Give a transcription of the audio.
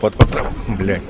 под, под, блядь.